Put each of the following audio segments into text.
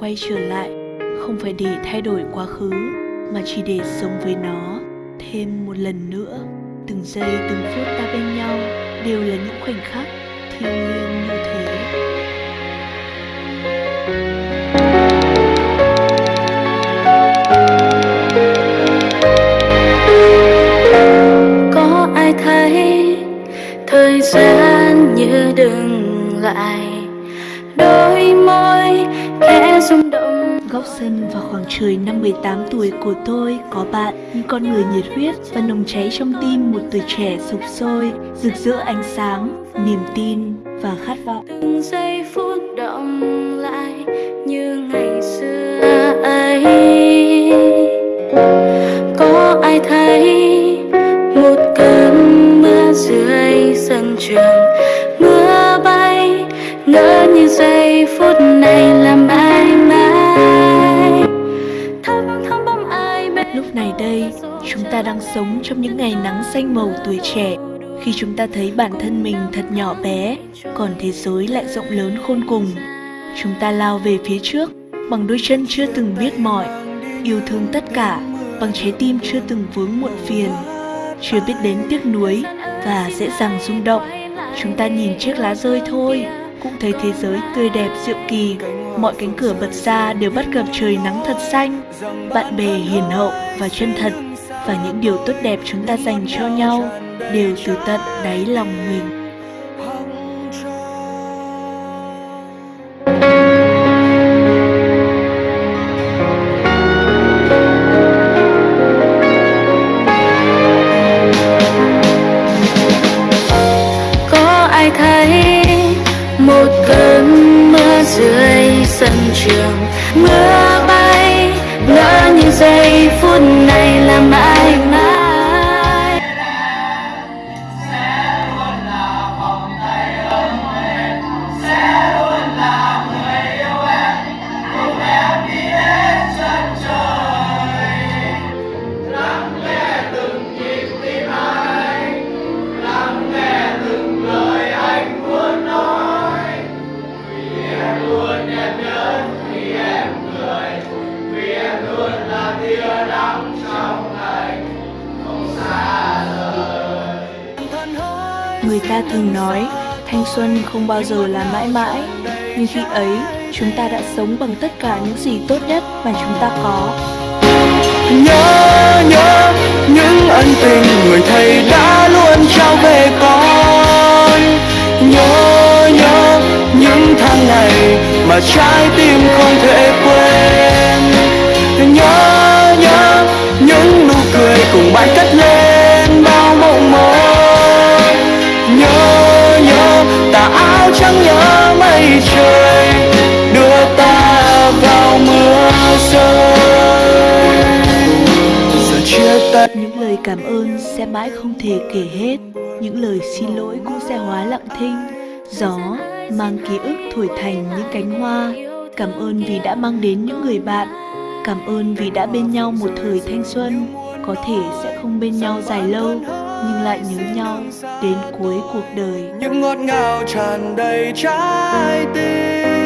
quay trở lại, Không phải để thay đổi quá khứ, Mà chỉ để sống với nó Thêm một lần nữa. Từng giây, từng phút ta bên nhau Đều là những khoảnh khắc thiêng liêng như thế. Có ai thấy thời gian như dừng lại? Đôi môi khẽ rung động Góc sân vào khoảng trời năm 18 tuổi của tôi có bạn, những con người nhiệt huyết và nồng cháy trong tim một tuổi trẻ sục sôi, rực rỡ ánh sáng, niềm tin và khát vọng. từng giây phút động lại như ngày xưa ấy ngỡ như giây phút này là mãi mãi thăm thăm bóng ai bên Lúc này đây, chúng ta đang sống trong những ngày nắng xanh màu tuổi trẻ, khi chúng ta thấy bản thân mình thật nhỏ bé, còn thế giới lại rộng lớn khôn cùng. Chúng ta lao về phía trước bằng đôi chân chưa từng biết mỏi, yêu thương tất cả bằng trái tim chưa từng vướng muộn phiền, chưa biết đến tiếc nuối và dễ dàng rung động. Chúng ta nhìn chiếc lá rơi thôi, cũng thấy thế giới tươi đẹp diệu kỳ. Mọi cánh cửa bật ra đều bắt gặp trời nắng thật xanh, bạn bè hiền hậu và chân thật và những điều tốt đẹp chúng ta dành cho nhau đều từ tận đáy lòng mình. có ai thấy một cơn mưa dưới sân trường. Mưa bay ngỡ như giây phút này Người ta thường nói thanh xuân không bao giờ là mãi mãi, nhưng khi ấy chúng ta đã sống bằng tất cả những gì tốt nhất mà chúng ta có. nhớ nhớ những ân tình người thầy đã luôn trao về con. Nhớ nhớ những tháng ngày mà trái tim không thể quên. Nhớ nhớ những nụ cười cùng bài cách Những lời cảm ơn sẽ mãi không thể kể hết, những lời xin lỗi cũng sẽ hóa lặng thinh. Gió mang ký ức thổi thành những cánh hoa. Cảm ơn vì đã mang đến những người bạn. Cảm ơn vì đã bên nhau một thời thanh xuân. Có thể sẽ không bên nhau dài lâu, nhưng lại nhớ nhau đến cuối cuộc đời. những ngọt ngào tràn đầy trái tim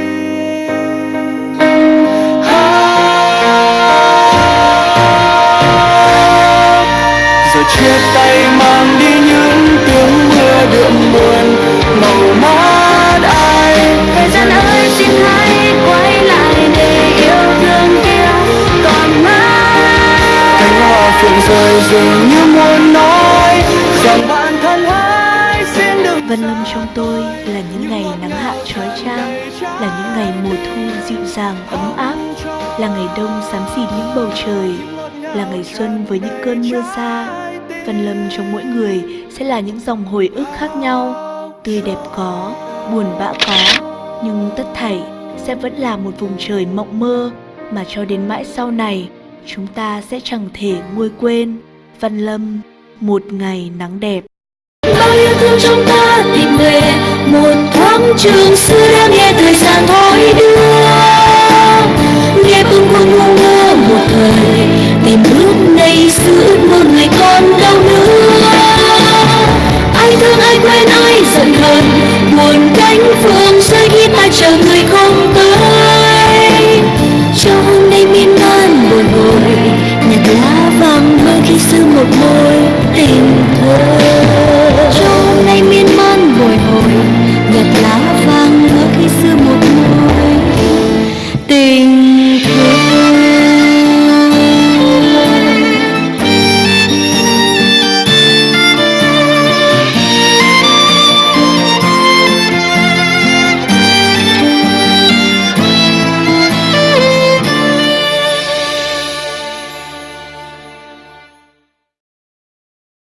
chia tay mang đi những tiếng mưa đượm buồn. Màu mắt ai? Thời gian ơi xin hãy quay lại để yêu thương kia còn mãi. Cánh hoa phượng rơi dường như muốn nói rằng bản thân hãy xin đừng Vân Lâm trong tôi là những ngày nắng hạ trói trang, là những ngày mùa thu dịu dàng ấm áp, là ngày đông xám xịt những bầu trời, là ngày xuân với những cơn mưa xa văn Lâm trong mỗi người sẽ là những dòng hồi ức khác nhau, tươi đẹp có, buồn bã có, nhưng tất thảy sẽ vẫn là một vùng trời mộng mơ mà cho đến mãi sau này chúng ta sẽ chẳng thể nguôi quên. Văn Lâm, một ngày nắng đẹp. bao yêu thương trong ta tìm về một thoáng trường xưa đã nghe thời gian như một môi tình thôi